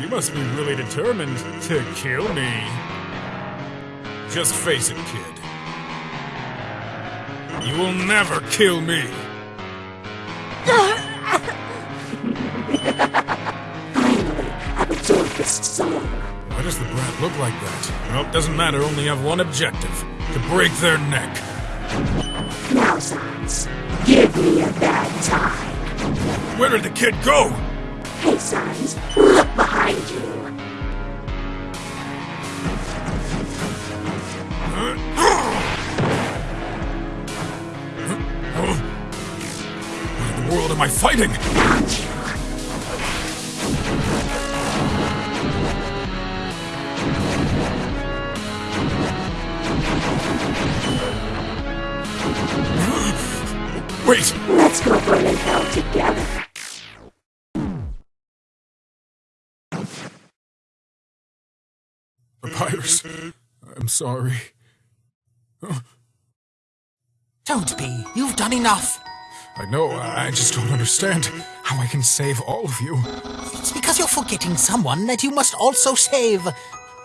You must be really determined to kill me. Just face it, kid. You will never kill me. Why does the brat look like that? Well, it doesn't matter, only have one objective. To break their neck. Now, Sans, give me a bad time. Where did the kid go? Hey, Sans, behind you. What in the world am I fighting? Wait! Let's go burn in hell together. I'm sorry. Don't be. You've done enough. I know, I I just don't understand how I can save all of you. It's because you're forgetting someone that you must also save.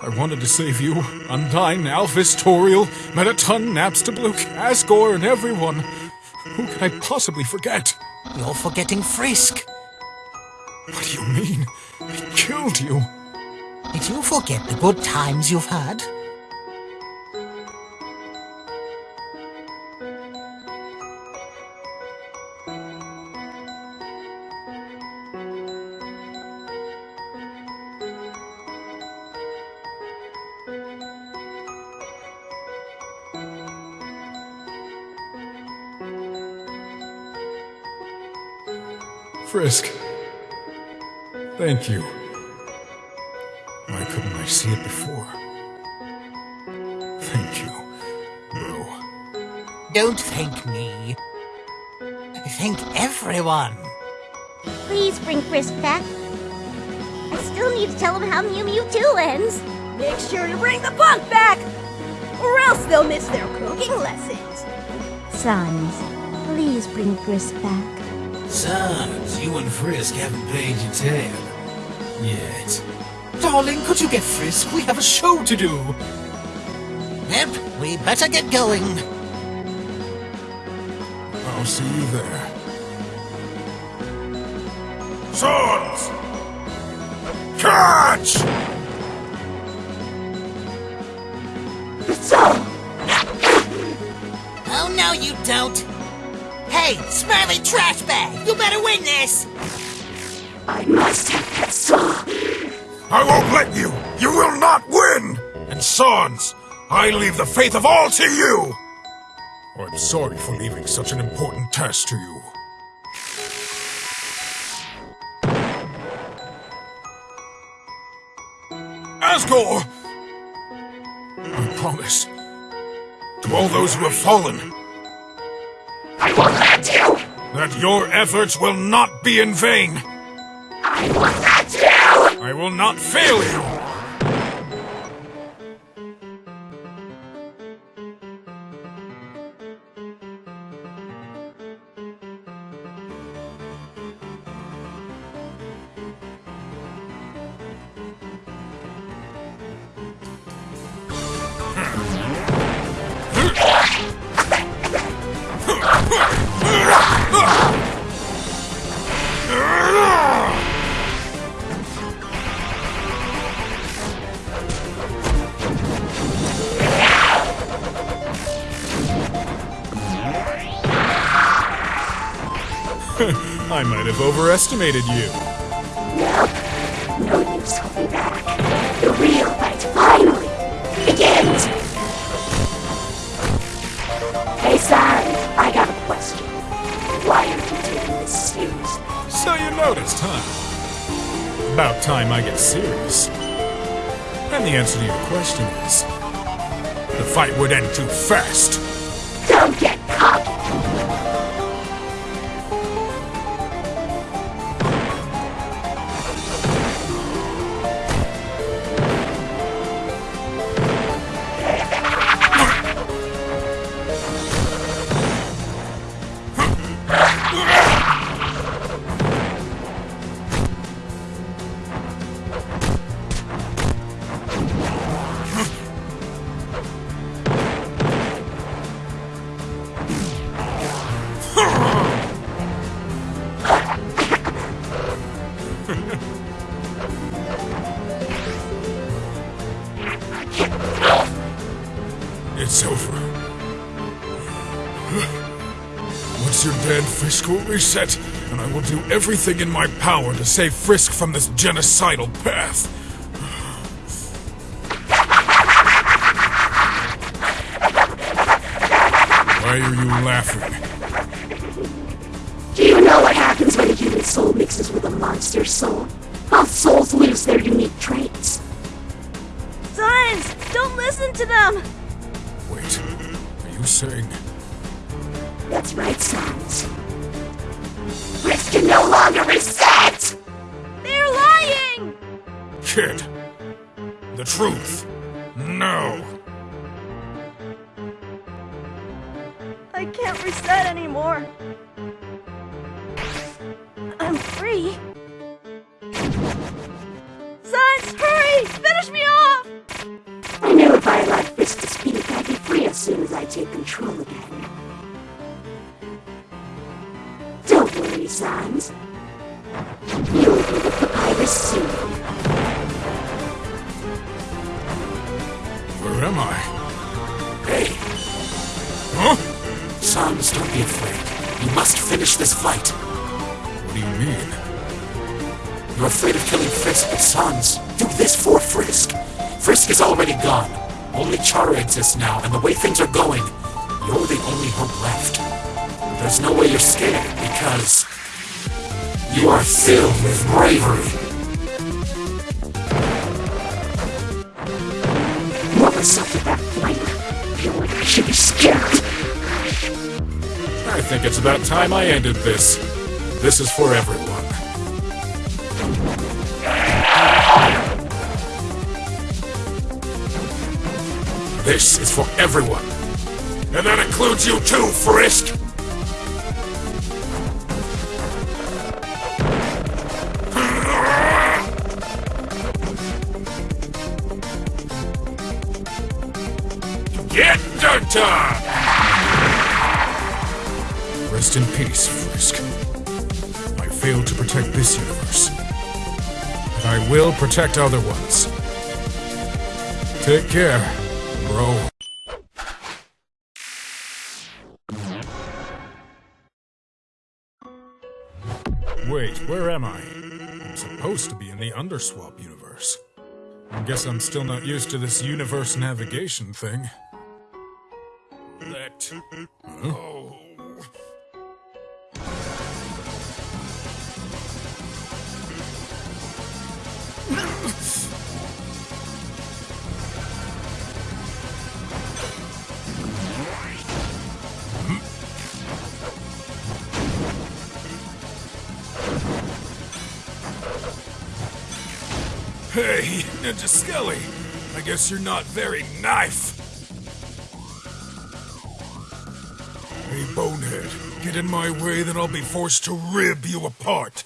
I wanted to save you, Undyne, Alphys, Toriel, Mettaton, Napstablook, Asgore, and everyone. Who can I possibly forget? You're forgetting Frisk. What do you mean? They killed you. Did you forget the good times you've had? Frisk. Thank you. Why couldn't I see it before? Thank you, bro. Don't thank me. Thank everyone. Please bring Frisk back. I still need to tell him how Mew Mew 2 ends. Make sure to bring the punk back, or else they'll miss their cooking lessons. Sans, please bring Frisk back. Sans, you and Frisk haven't paid your tab. Yet. Darling, could you get Frisk? We have a show to do. Yep, we better get going. I'll see you there. Swords! Catch! Oh, no, you don't. Hey, smelly trash bag, you better win this. I must have that song. I won't let you! You will not win! And Sans, I leave the faith of all to you! Oh, I'm sorry for leaving such an important task to you. Asgore! I promise. To all those who have fallen, I won't let you. that your efforts will not be in vain. I let you. I will not fail you. I might have overestimated you. No use holding back. The real fight finally begins. Hey, Sans, I got a question. Why are you taking this seriously? So you noticed, huh? About time I get serious. And the answer to your question is the fight would end too fast. Don't get cocky. Dead, Frisk will reset, and I will do everything in my power to save Frisk from this genocidal path. Why are you laughing? Do you know what happens when a human soul mixes with a monster soul? Both souls lose their unique traits. Sans! Don't listen to them! Wait, are you saying... That's right, Sans. Frisk can no longer reset! They're lying! Kid, the truth. No. I can't reset anymore. I'm free. Sans, hurry! Finish me off! Don't be afraid. You must finish this fight. What do you mean? You're afraid of killing Frisk, but Sans, do this for Frisk. Frisk is already gone. Only Chara exists now, and the way things are going, you're the only hope left. There's no way you're scared, because you are filled with bravery. What was up with that flame? I feel like I should be scared. I think it's about time I ended this. This is for everyone. This is for everyone. And that includes you too, Frisk! Get dirty! Rest in peace, Frisk. I failed to protect this universe. But I will protect other ones. Take care, bro. Wait, where am I? I'm supposed to be in the Underswap universe. I guess I'm still not used to this universe navigation thing. Let go. Hey, Ninja Skelly. I guess you're not very knife. Hey, Bonehead, get in my way, then I'll be forced to rib you apart.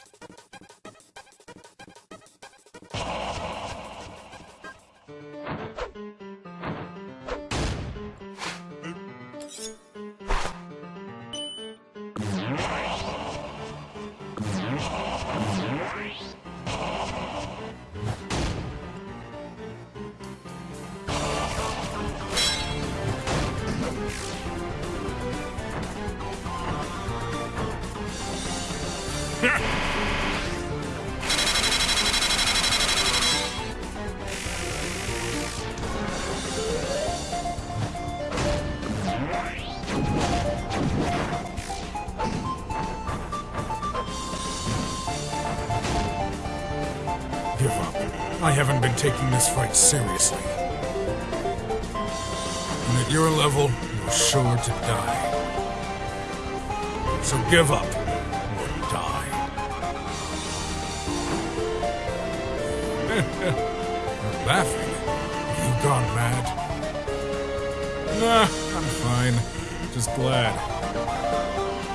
Taking this fight seriously. And at your level, you're sure to die. So give up or die. You're laughing. You gone mad? Nah, I'm fine. Just glad.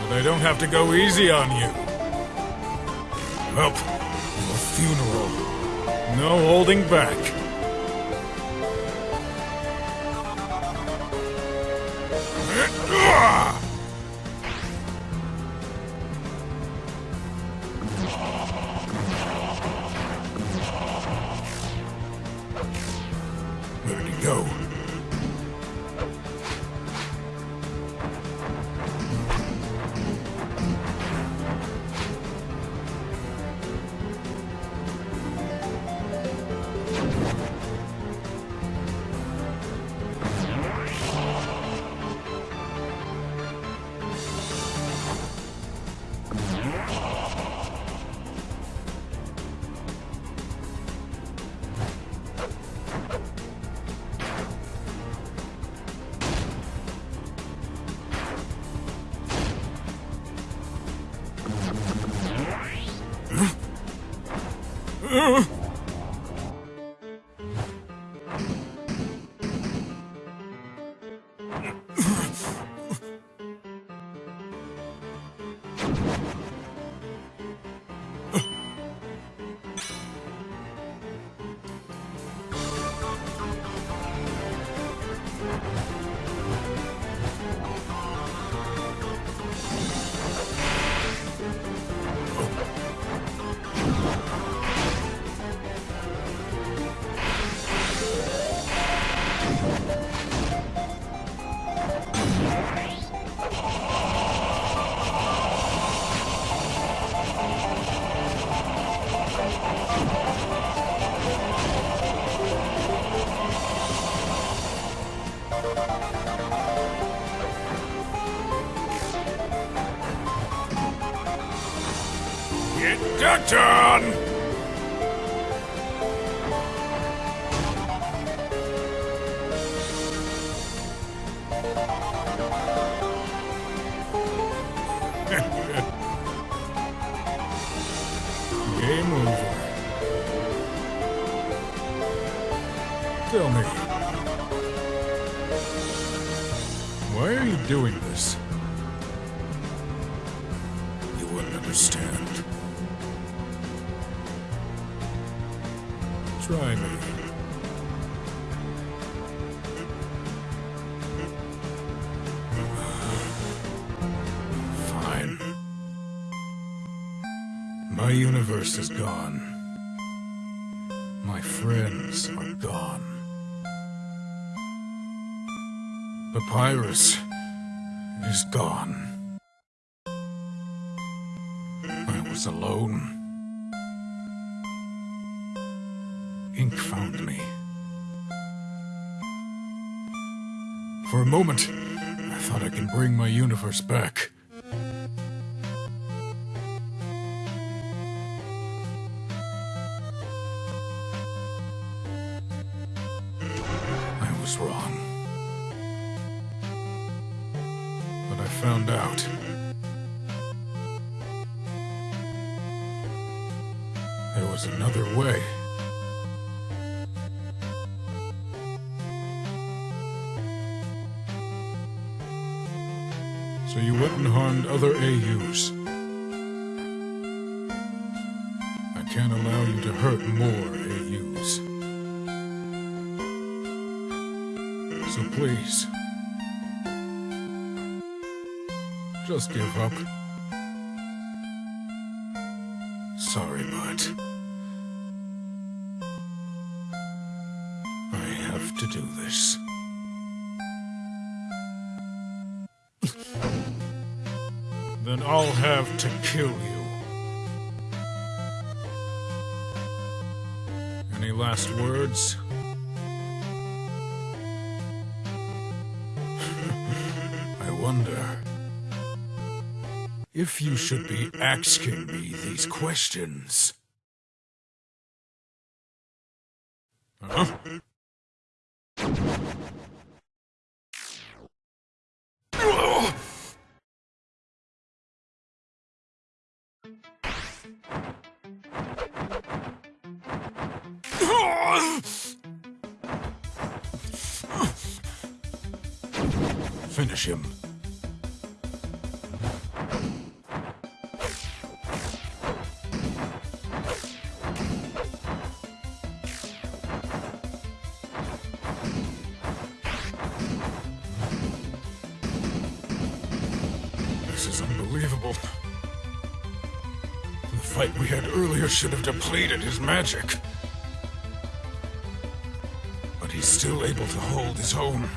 But I don't have to go easy on you. Well, your funeral. No holding back. Get that done! Doing this? You won't understand. Try me. Fine. My universe is gone. My friends are gone. Papyrus is gone. I was alone. Ink found me. For a moment, I thought I can bring my universe back. So you and harmed other AUs. I can't allow you to hurt more AUs. So please, just give up. Sorry, but Then I'll have to kill you. Any last words? I wonder if you should be asking me these questions. Finish him. This is unbelievable. The fight we had earlier should have depleted his magic. Still able to hold his own.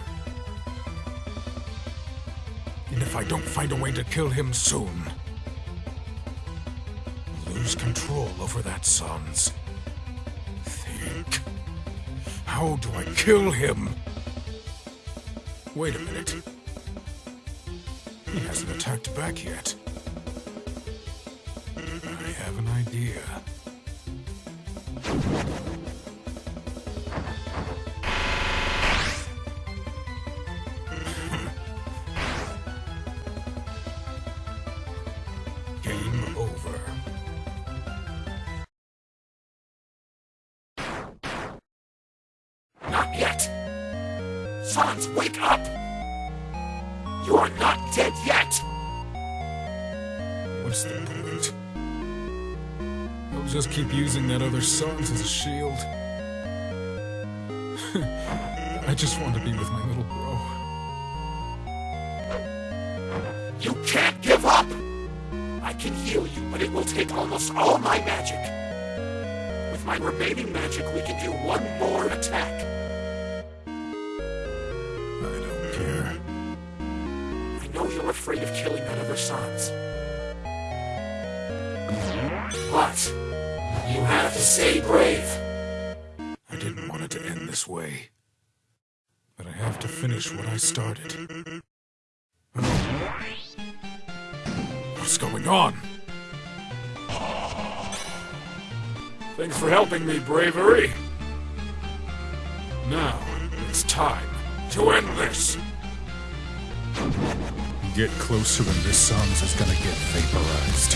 And if I don't find a way to kill him soon, lose control over that Sans. Think. How do I kill him? Wait a minute. He hasn't attacked back yet. I have an idea. Sans, wake up! You are not dead yet! What's the point? I'll just keep using that other Sans as a shield. I just want to be with my little bro. You can't give up! I can heal you, but it will take almost all my magic. With my remaining magic, we can do one more attack. Afraid of killing that other Sans. But you have to stay brave. I didn't want it to end this way. But I have to finish what I started. What's going on? Thanks for helping me, Bravery. Now, it's time to end this. Get closer and this Sans is gonna get vaporized.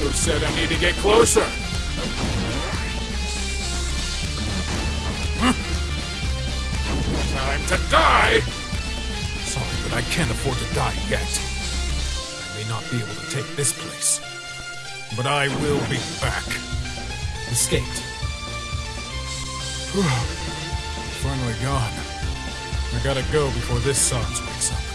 Who said I need to get closer? Time to die! Sorry, but I can't afford to die yet. I may not be able to take this place. But I will be back. Escaped. Finally gone. I gotta go before this Sans wakes up.